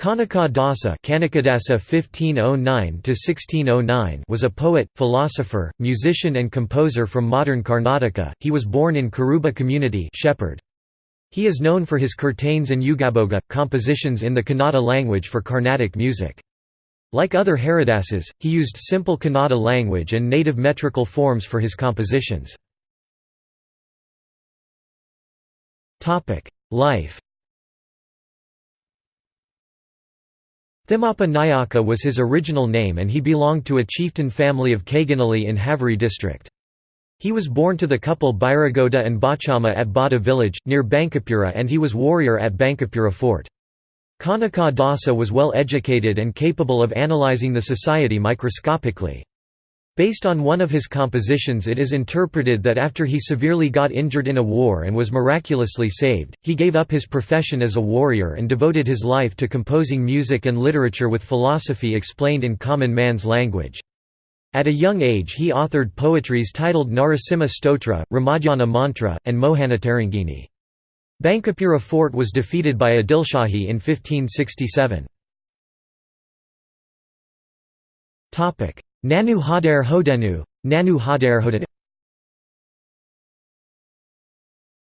Kanaka Dasa (1509–1609) was a poet, philosopher, musician, and composer from modern Karnataka. He was born in Kuruba community, Shepherd. He is known for his kirtanes and yugaboga compositions in the Kannada language for Carnatic music. Like other Haridasas, he used simple Kannada language and native metrical forms for his compositions. Life. Thimappa Nayaka was his original name and he belonged to a chieftain family of Kaganali in Haveri district. He was born to the couple Bairagoda and Bachama at Bada village, near Bankapura and he was warrior at Bankapura fort. Kanaka Dasa was well educated and capable of analyzing the society microscopically. Based on one of his compositions it is interpreted that after he severely got injured in a war and was miraculously saved, he gave up his profession as a warrior and devoted his life to composing music and literature with philosophy explained in common man's language. At a young age he authored poetries titled Narasimha Stotra, Ramadhyana Mantra, and Mohanatarangini. Bankapura fort was defeated by Adilshahi in 1567. Nanu Hadar Hodenu, Nanu Hadar Hodenu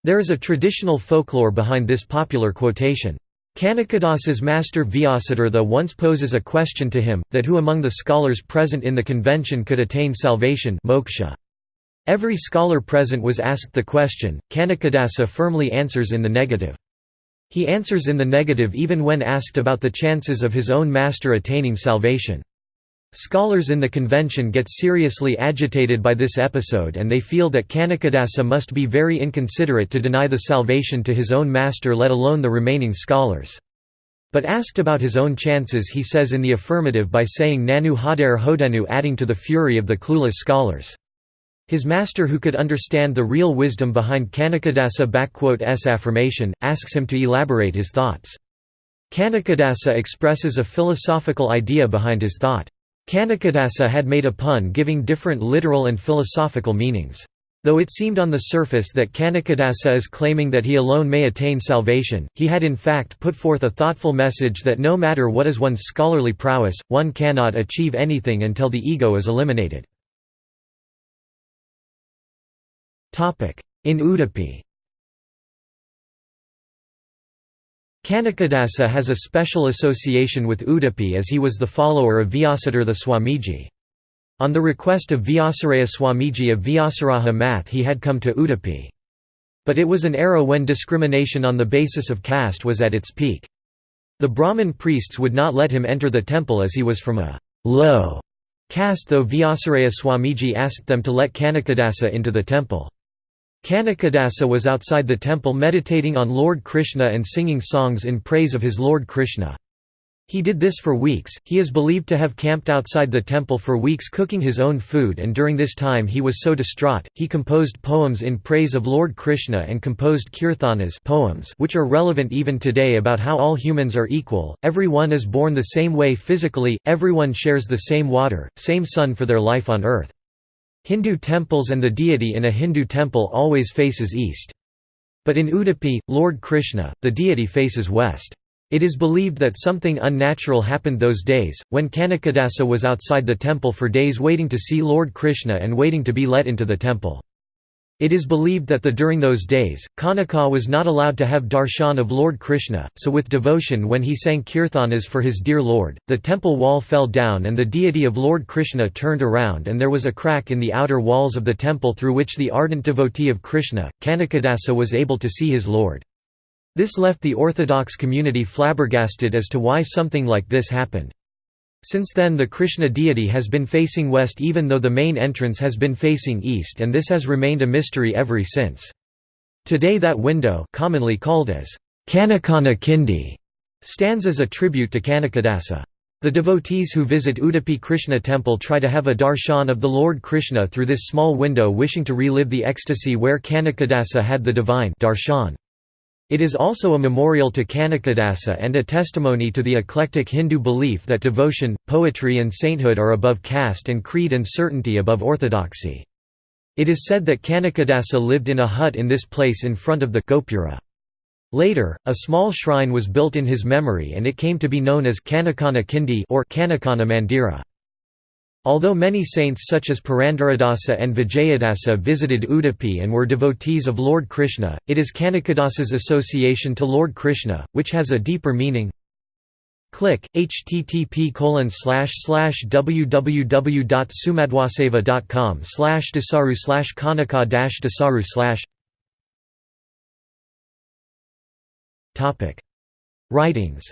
There is a traditional folklore behind this popular quotation. Kanakadasa's master Vyasatirtha once poses a question to him, that who among the scholars present in the convention could attain salvation moksha. Every scholar present was asked the question, Kanakadasa firmly answers in the negative. He answers in the negative even when asked about the chances of his own master attaining salvation. Scholars in the convention get seriously agitated by this episode and they feel that Kanakadasa must be very inconsiderate to deny the salvation to his own master let alone the remaining scholars. But asked about his own chances he says in the affirmative by saying Nanu Hadar Hodenu adding to the fury of the clueless scholars. His master who could understand the real wisdom behind Kanakadasa's affirmation, asks him to elaborate his thoughts. Kanakadasa expresses a philosophical idea behind his thought. Kanakadasa had made a pun giving different literal and philosophical meanings. Though it seemed on the surface that Kanakadasa is claiming that he alone may attain salvation, he had in fact put forth a thoughtful message that no matter what is one's scholarly prowess, one cannot achieve anything until the ego is eliminated. In Udupi Kanakadasa has a special association with Udupi as he was the follower of Vyasatirtha Swamiji. On the request of Vyasaraya Swamiji of Vyasaraja Math he had come to Udupi. But it was an era when discrimination on the basis of caste was at its peak. The Brahmin priests would not let him enter the temple as he was from a low caste though Vyasaraya Swamiji asked them to let Kanakadasa into the temple. Kanakadasa was outside the temple meditating on Lord Krishna and singing songs in praise of his Lord Krishna. He did this for weeks, he is believed to have camped outside the temple for weeks cooking his own food and during this time he was so distraught, he composed poems in praise of Lord Krishna and composed kirtanas poems which are relevant even today about how all humans are equal, everyone is born the same way physically, everyone shares the same water, same sun for their life on earth. Hindu temples and the deity in a Hindu temple always faces east. But in Udupi, Lord Krishna, the deity faces west. It is believed that something unnatural happened those days, when Kanakadasa was outside the temple for days waiting to see Lord Krishna and waiting to be let into the temple. It is believed that the during those days, Kanaka was not allowed to have darshan of Lord Krishna, so with devotion when he sang kirtanas for his dear Lord, the temple wall fell down and the deity of Lord Krishna turned around and there was a crack in the outer walls of the temple through which the ardent devotee of Krishna, Kanakadasa was able to see his Lord. This left the orthodox community flabbergasted as to why something like this happened. Since then the Krishna deity has been facing west even though the main entrance has been facing east and this has remained a mystery ever since. Today that window commonly called as Kanakana Kindi stands as a tribute to Kanakadasa. The devotees who visit Udupi Krishna temple try to have a darshan of the Lord Krishna through this small window wishing to relive the ecstasy where Kanakadasa had the divine darshan. It is also a memorial to Kanakadasa and a testimony to the eclectic Hindu belief that devotion, poetry and sainthood are above caste and creed and certainty above orthodoxy. It is said that Kanakadasa lived in a hut in this place in front of the Gopura. Later, a small shrine was built in his memory and it came to be known as Kanakana Kindi or Kanakana Mandira. Although many saints such as Purandaradasa and Vijayadasa visited Udupi and were devotees of Lord Krishna, it is Kanakadasa's association to Lord Krishna, which has a deeper meaning. Click http www.sumadwaseva.com slash dasaru slash kanaka dasaru slash Writings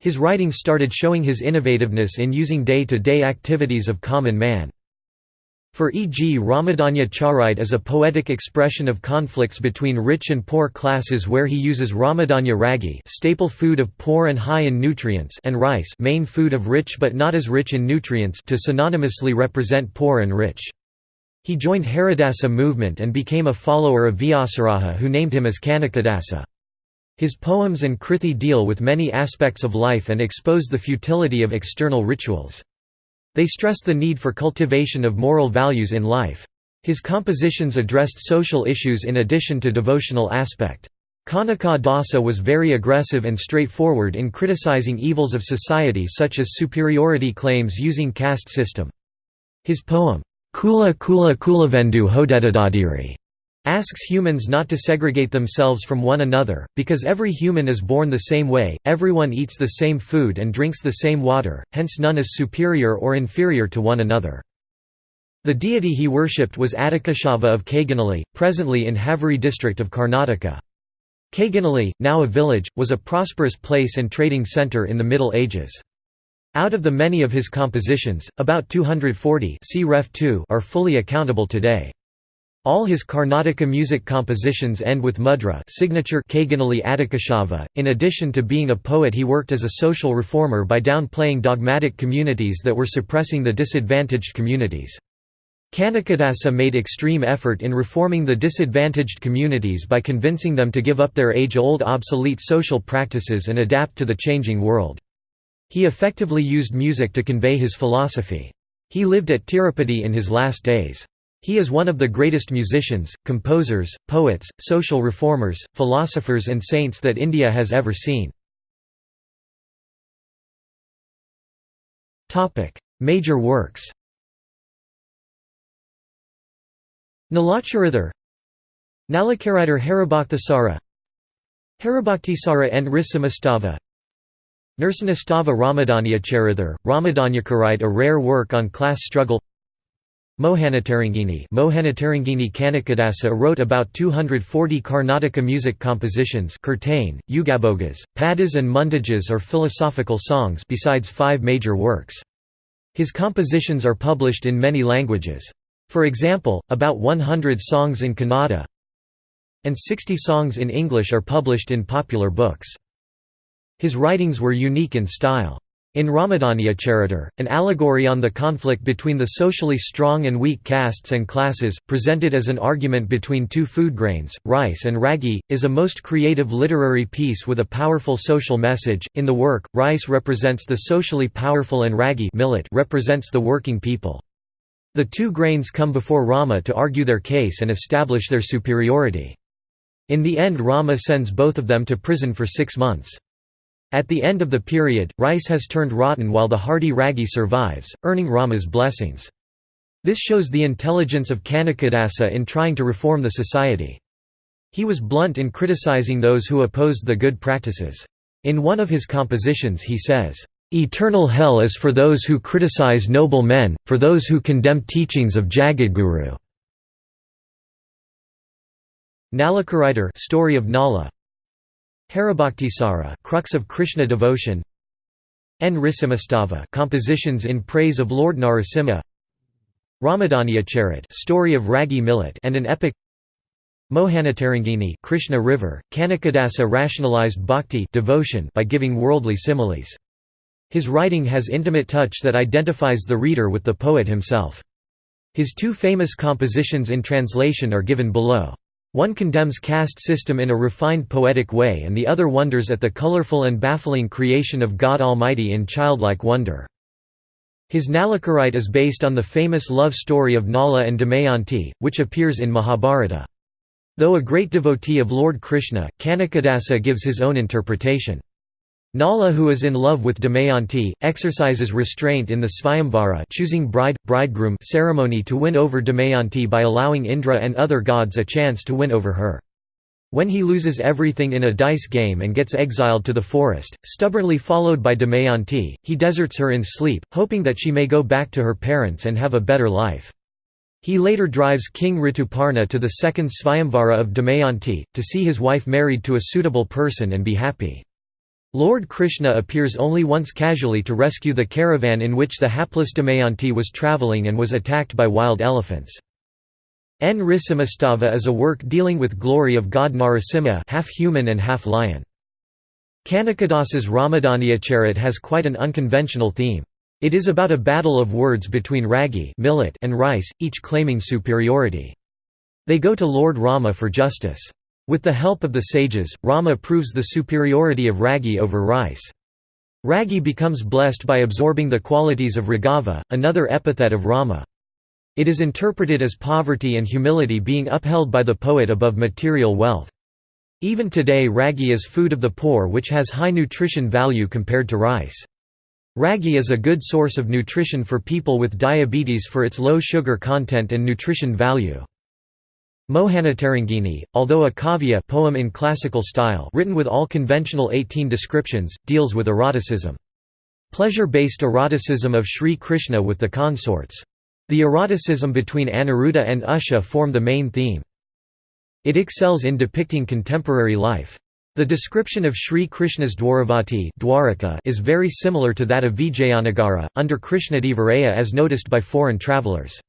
His writings started showing his innovativeness in using day-to-day -day activities of common man. For e.g. Ramadanya Charit is a poetic expression of conflicts between rich and poor classes where he uses Ramadanya ragi staple food of poor and high in nutrients and rice main food of rich but not as rich in nutrients to synonymously represent poor and rich. He joined Haridasa movement and became a follower of Vyasaraja who named him as Kanakadasa. His poems and krithi deal with many aspects of life and expose the futility of external rituals. They stress the need for cultivation of moral values in life. His compositions addressed social issues in addition to devotional aspect. Kanaka Dasa was very aggressive and straightforward in criticizing evils of society such as superiority claims using caste system. His poem, Kula Kula Kulavendu Hodedadadiri asks humans not to segregate themselves from one another, because every human is born the same way, everyone eats the same food and drinks the same water, hence none is superior or inferior to one another. The deity he worshipped was Adikeshava of Kaganali, presently in Haveri district of Karnataka. Kaganali, now a village, was a prosperous place and trading centre in the Middle Ages. Out of the many of his compositions, about 240 are fully accountable today. All his Karnataka music compositions end with mudra signature Kaganali Adikeshava. In addition to being a poet he worked as a social reformer by downplaying dogmatic communities that were suppressing the disadvantaged communities. Kanakadasa made extreme effort in reforming the disadvantaged communities by convincing them to give up their age-old obsolete social practices and adapt to the changing world. He effectively used music to convey his philosophy. He lived at Tirupati in his last days. He is one of the greatest musicians, composers, poets, social reformers, philosophers and saints that India has ever seen. Major works Nalacharither Nalakaridar Haribhaktasara Haribhaktisara and Risamastava Nursanastava Ramadanyacharithar, Ramadanyakarite a rare work on class struggle Mohanataranginni Mohanataranginni Kanakadasa wrote about 240 Karnataka music compositions kirtane, yugabogas, padas and mundajas or philosophical songs besides five major works. His compositions are published in many languages. For example, about 100 songs in Kannada and 60 songs in English are published in popular books. His writings were unique in style. In Ramadanyacharitar, an allegory on the conflict between the socially strong and weak castes and classes, presented as an argument between two food grains, rice and ragi, is a most creative literary piece with a powerful social message. In the work, rice represents the socially powerful and ragi millet represents the working people. The two grains come before Rama to argue their case and establish their superiority. In the end Rama sends both of them to prison for six months. At the end of the period, rice has turned rotten while the hardy ragi survives, earning Rama's blessings. This shows the intelligence of Kanakadasa in trying to reform the society. He was blunt in criticizing those who opposed the good practices. In one of his compositions he says, "...eternal hell is for those who criticize noble men, for those who condemn teachings of Jagadguru." Nalakaritar story of Nala Haribhaktisara crux of Krishna devotion. N. Risamastava compositions in praise of Lord Narasimha. Ramadanya story of Ragi millet and an epic. Mohanataranginni Krishna river Kanakadasa rationalized bhakti devotion by giving worldly similes. His writing has intimate touch that identifies the reader with the poet himself. His two famous compositions in translation are given below one condemns caste system in a refined poetic way and the other wonders at the colorful and baffling creation of God Almighty in childlike wonder. His Nalakarite is based on the famous love story of Nala and Damayanti, which appears in Mahabharata. Though a great devotee of Lord Krishna, Kanakadasa gives his own interpretation. Nala who is in love with Damayanti, exercises restraint in the Svayamvara choosing bride, bridegroom ceremony to win over Damayanti by allowing Indra and other gods a chance to win over her. When he loses everything in a dice game and gets exiled to the forest, stubbornly followed by Damayanti, he deserts her in sleep, hoping that she may go back to her parents and have a better life. He later drives King Rituparna to the second Svayamvara of Damayanti, to see his wife married to a suitable person and be happy. Lord Krishna appears only once casually to rescue the caravan in which the hapless Damayanti was travelling and was attacked by wild elephants. Nrisimhastava is a work dealing with glory of god Narasimha half human and half lion. Kanakadasa's Ramadaniyacharit has quite an unconventional theme. It is about a battle of words between ragi millet and rice, each claiming superiority. They go to Lord Rama for justice. With the help of the sages, Rama proves the superiority of Ragi over rice. Ragi becomes blessed by absorbing the qualities of Raghava, another epithet of Rama. It is interpreted as poverty and humility being upheld by the poet above material wealth. Even today ragi is food of the poor which has high nutrition value compared to rice. Ragi is a good source of nutrition for people with diabetes for its low sugar content and nutrition value. Mohanatarangini, although a kavya poem in classical style written with all conventional 18 descriptions, deals with eroticism. Pleasure-based eroticism of Sri Krishna with the consorts. The eroticism between Aniruddha and Usha form the main theme. It excels in depicting contemporary life. The description of Sri Krishna's Dwaravati is very similar to that of Vijayanagara, under Krishnadevaraya as noticed by foreign travellers.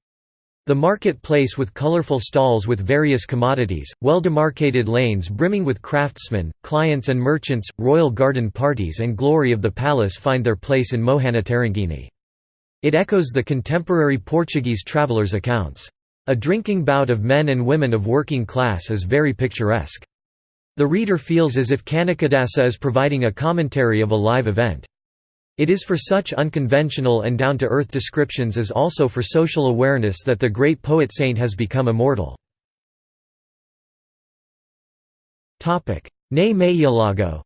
The market-place with colorful stalls with various commodities, well-demarcated lanes brimming with craftsmen, clients and merchants, royal garden parties and glory of the palace find their place in Mohanatarangini. It echoes the contemporary Portuguese travelers' accounts. A drinking bout of men and women of working class is very picturesque. The reader feels as if Kanakadasa is providing a commentary of a live event. It is for such unconventional and down-to-earth descriptions as also for social awareness that the great poet-saint has become immortal. Ne Mayalago,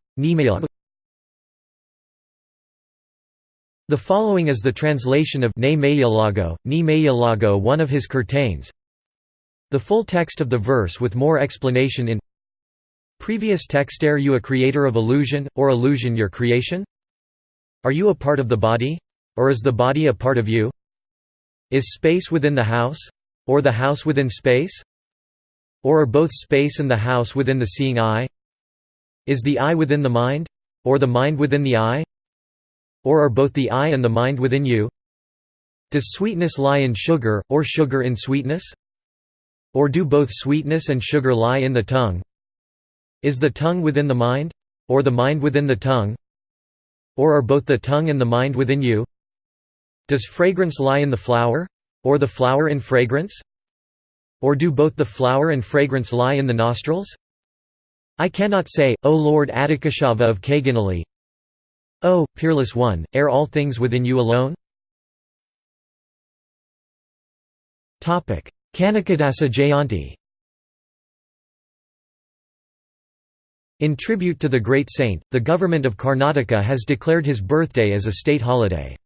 The following is the translation of Ne Mayalago, Ni Mayalago one of his curtains. The full text of the verse with more explanation in Previous text Are you a creator of illusion, or illusion your creation? Are you a part of the body? Or is the body a part of you? Is space within the house? Or the house within space? Or are both space and the house within the seeing eye? Is the eye within the mind? Or the mind within the eye? Or are both the eye and the mind within you? Does sweetness lie in sugar, or sugar in sweetness? Or do both sweetness and sugar lie in the tongue? Is the tongue within the mind? Or the mind within the tongue? Or are both the tongue and the mind within you? Does fragrance lie in the flower? Or the flower in fragrance? Or do both the flower and fragrance lie in the nostrils? I cannot say, O Lord Adikeshava of Kaganali O, peerless one, are all things within you alone? Kanakadasa Jayanti In tribute to the great saint, the government of Karnataka has declared his birthday as a state holiday.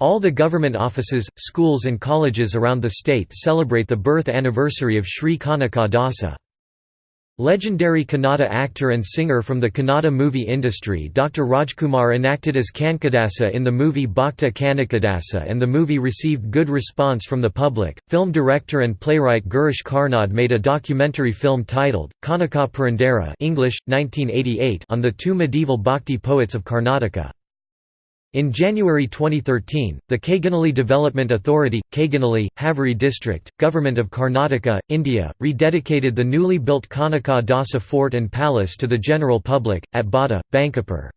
All the government offices, schools and colleges around the state celebrate the birth anniversary of Sri Kanaka Dasa. Legendary Kannada actor and singer from the Kannada movie industry Dr. Rajkumar enacted as Kanakadasa in the movie Bhakta Kanakadasa and the movie received good response from the public. Film director and playwright Girish Karnad made a documentary film titled, Kanaka English, 1988 on the two medieval bhakti poets of Karnataka. In January 2013, the Kaganali Development Authority, Kaganali, Haveri District, Government of Karnataka, India, rededicated the newly built Kanaka Dasa Fort and Palace to the general public, at Bada, Bankapur.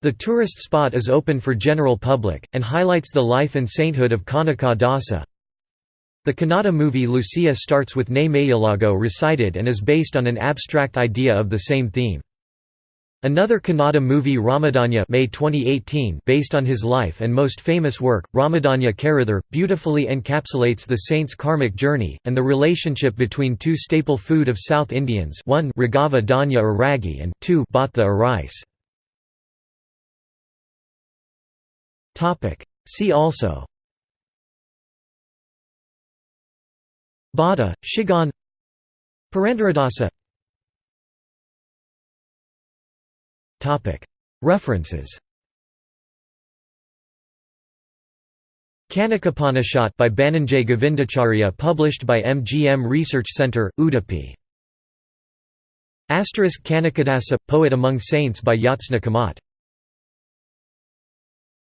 The tourist spot is open for general public, and highlights the life and sainthood of Kanaka Dasa. The Kannada movie Lucia starts with Ne Mayalago recited and is based on an abstract idea of the same theme. Another Kannada movie Ramadanya May 2018 based on his life and most famous work, Ramadanya Karuthar, beautifully encapsulates the saint's karmic journey, and the relationship between two staple food of South Indians 1 Ragava Dhanya or ragi and 2 Bhatha or rice. See also. Bada, Shiggaon. Purandaradasa References. Kanakopanishad by Bannanje Govindacharya published by MGM Research Center, Udupi. Asterisk Kanakadasa Poet Among Saints by Jyotsna Kamat